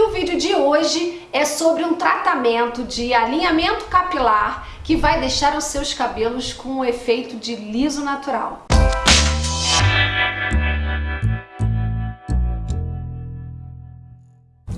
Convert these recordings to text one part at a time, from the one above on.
E o vídeo de hoje é sobre um tratamento de alinhamento capilar que vai deixar os seus cabelos com um efeito de liso natural.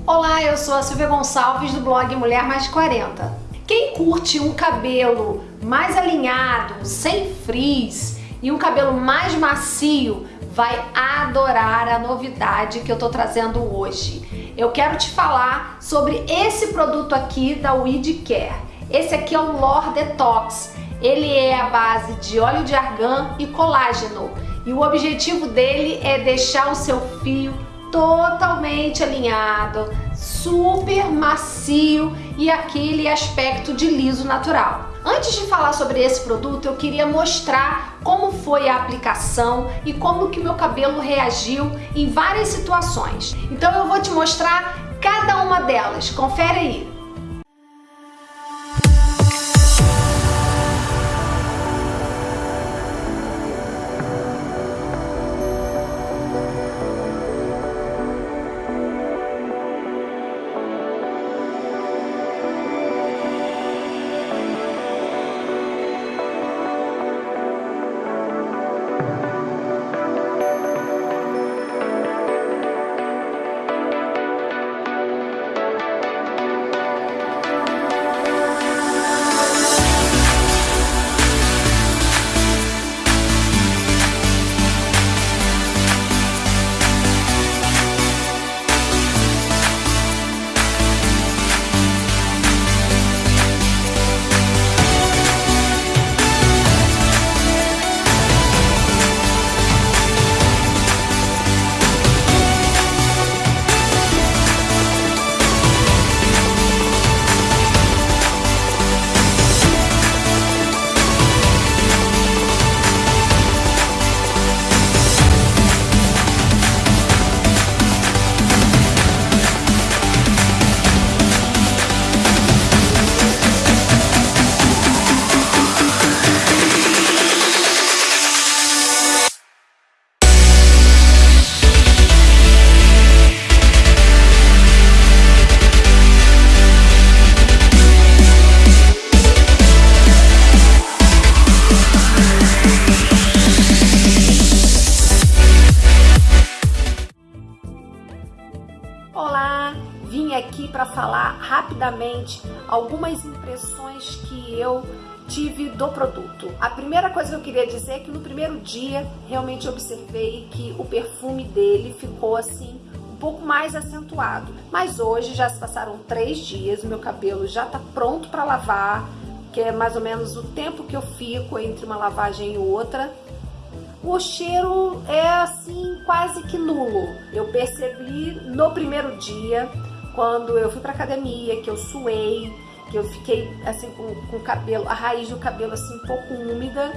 Olá, eu sou a Silvia Gonçalves do blog Mulher Mais 40. Quem curte um cabelo mais alinhado, sem frizz e um cabelo mais macio vai adorar a novidade que eu tô trazendo hoje. Eu quero te falar sobre esse produto aqui da Weed Care. Esse aqui é o Lor Detox. Ele é a base de óleo de argan e colágeno. E o objetivo dele é deixar o seu fio totalmente alinhado, super macio e aquele aspecto de liso natural. Antes de falar sobre esse produto, eu queria mostrar como foi a aplicação e como que meu cabelo reagiu em várias situações. Então eu vou te mostrar cada uma delas. Confere aí. Falar rapidamente algumas impressões que eu tive do produto. A primeira coisa que eu queria dizer é que no primeiro dia realmente observei que o perfume dele ficou assim um pouco mais acentuado. Mas hoje já se passaram três dias, o meu cabelo já tá pronto para lavar, que é mais ou menos o tempo que eu fico entre uma lavagem e outra. O cheiro é assim quase que nulo. Eu percebi no primeiro dia quando eu fui pra academia, que eu suei, que eu fiquei assim com, com o cabelo, a raiz do cabelo assim um pouco úmida,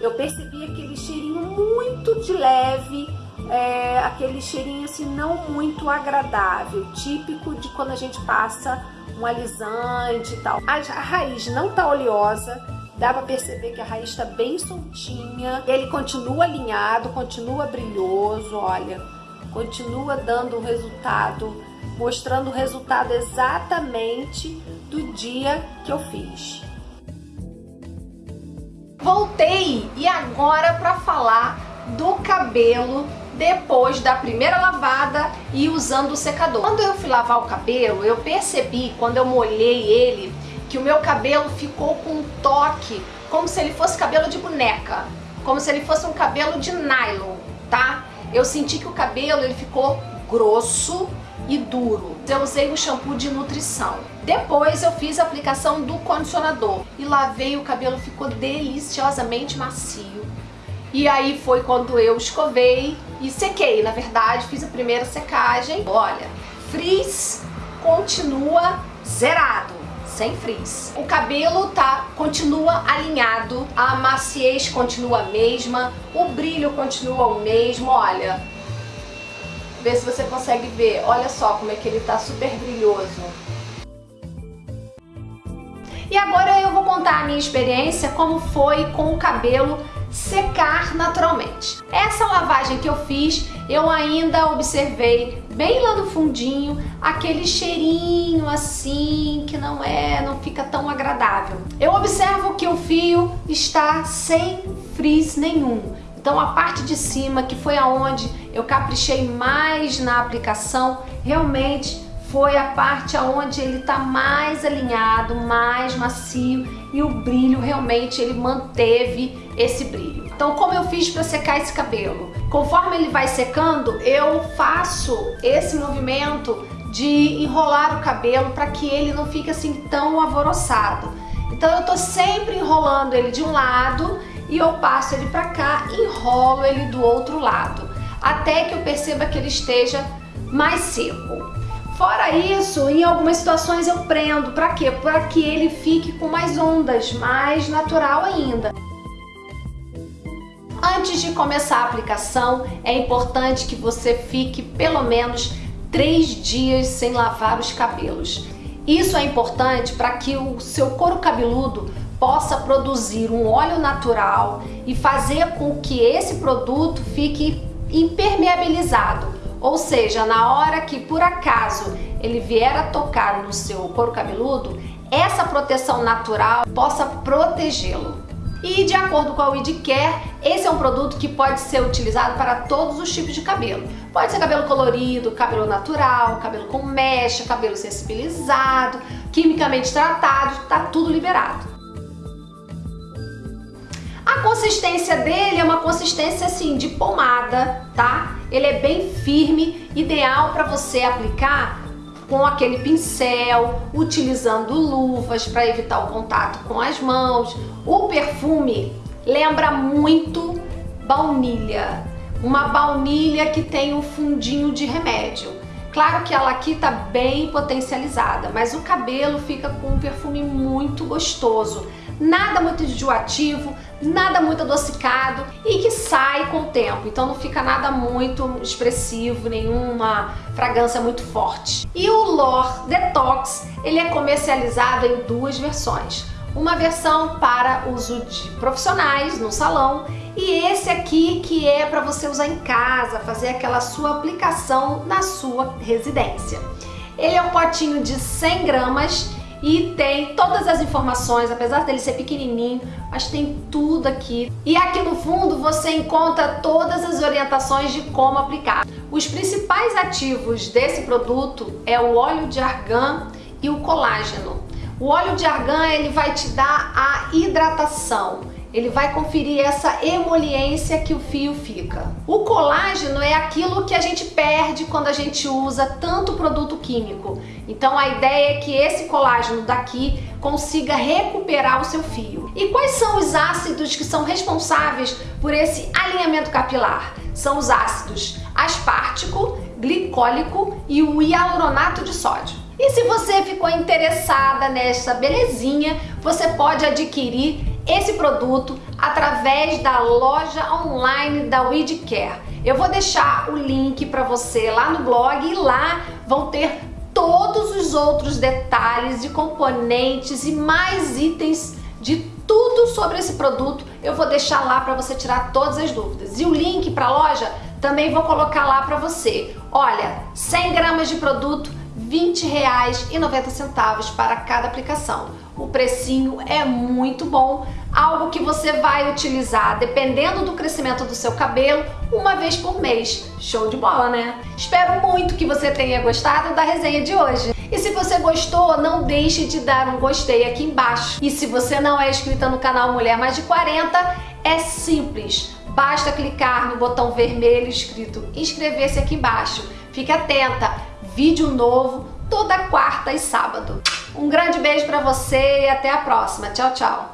eu percebi aquele cheirinho muito de leve, é, aquele cheirinho assim não muito agradável, típico de quando a gente passa um alisante e tal. A, a raiz não tá oleosa, dá pra perceber que a raiz tá bem soltinha, ele continua alinhado, continua brilhoso, olha, continua dando um resultado mostrando o resultado exatamente do dia que eu fiz. Voltei e agora para falar do cabelo depois da primeira lavada e usando o secador. Quando eu fui lavar o cabelo, eu percebi, quando eu molhei ele, que o meu cabelo ficou com um toque, como se ele fosse cabelo de boneca, como se ele fosse um cabelo de nylon, tá? Eu senti que o cabelo ele ficou grosso, e duro. Eu usei o shampoo de nutrição. Depois eu fiz a aplicação do condicionador e lavei o cabelo, ficou deliciosamente macio. E aí foi quando eu escovei e sequei, na verdade, fiz a primeira secagem. Olha, frizz continua zerado, sem frizz. O cabelo tá, continua alinhado, a maciez continua a mesma, o brilho continua o mesmo, olha, Vê se você consegue ver. Olha só como é que ele tá super brilhoso. E agora eu vou contar a minha experiência, como foi com o cabelo secar naturalmente. Essa lavagem que eu fiz, eu ainda observei bem lá no fundinho aquele cheirinho assim que não é, não fica tão agradável. Eu observo que o fio está sem frizz nenhum. Então a parte de cima, que foi aonde eu caprichei mais na aplicação, realmente foi a parte aonde ele está mais alinhado, mais macio e o brilho realmente ele manteve esse brilho. Então como eu fiz para secar esse cabelo? Conforme ele vai secando, eu faço esse movimento de enrolar o cabelo para que ele não fique assim tão alvoroçado. Então eu tô sempre enrolando ele de um lado e eu passo ele para cá, enrolo ele do outro lado, até que eu perceba que ele esteja mais seco. Fora isso, em algumas situações eu prendo, para quê? Para que ele fique com mais ondas, mais natural ainda. Antes de começar a aplicação, é importante que você fique pelo menos três dias sem lavar os cabelos. Isso é importante para que o seu couro cabeludo possa produzir um óleo natural e fazer com que esse produto fique impermeabilizado. Ou seja, na hora que por acaso ele vier a tocar no seu couro cabeludo, essa proteção natural possa protegê-lo. E de acordo com a WeedCare, esse é um produto que pode ser utilizado para todos os tipos de cabelo. Pode ser cabelo colorido, cabelo natural, cabelo com mecha, cabelo sensibilizado, quimicamente tratado, tá tudo liberado. A consistência dele é uma consistência assim de pomada, tá? Ele é bem firme, ideal para você aplicar com aquele pincel, utilizando luvas para evitar o contato com as mãos. O perfume lembra muito baunilha, uma baunilha que tem um fundinho de remédio. Claro que ela aqui tá bem potencializada, mas o cabelo fica com um perfume muito gostoso. Nada muito enjoativo, nada muito adocicado e que sai com o tempo, então não fica nada muito expressivo, nenhuma fragrância muito forte. E o Lore Detox, ele é comercializado em duas versões. Uma versão para uso de profissionais no salão e esse aqui que é para você usar em casa, fazer aquela sua aplicação na sua residência. Ele é um potinho de 100 gramas e tem todas as informações, apesar dele ser pequenininho, mas tem tudo aqui. E aqui no fundo você encontra todas as orientações de como aplicar. Os principais ativos desse produto é o óleo de argan e o colágeno. O óleo de argan ele vai te dar a hidratação, ele vai conferir essa emoliência que o fio fica. O colágeno é aquilo que a gente perde quando a gente usa tanto produto químico. Então a ideia é que esse colágeno daqui consiga recuperar o seu fio. E quais são os ácidos que são responsáveis por esse alinhamento capilar? São os ácidos aspartico, glicólico e o hialuronato de sódio. E se você ficou interessada nessa belezinha, você pode adquirir esse produto através da loja online da WeedCare. Eu vou deixar o link para você lá no blog e lá vão ter todos os outros detalhes de componentes e mais itens de tudo sobre esse produto. Eu vou deixar lá para você tirar todas as dúvidas. E o link para a loja também vou colocar lá para você. Olha, 100 gramas de produto, R$ 20,90 para cada aplicação. O precinho é muito bom, algo que você vai utilizar dependendo do crescimento do seu cabelo uma vez por mês. Show de bola, né? Espero muito que você tenha gostado da resenha de hoje. E se você gostou, não deixe de dar um gostei aqui embaixo. E se você não é inscrita no canal Mulher Mais de 40, é simples. Basta clicar no botão vermelho escrito inscrever-se aqui embaixo. Fique atenta, vídeo novo toda quarta e sábado. Um grande beijo para você e até a próxima. Tchau, tchau.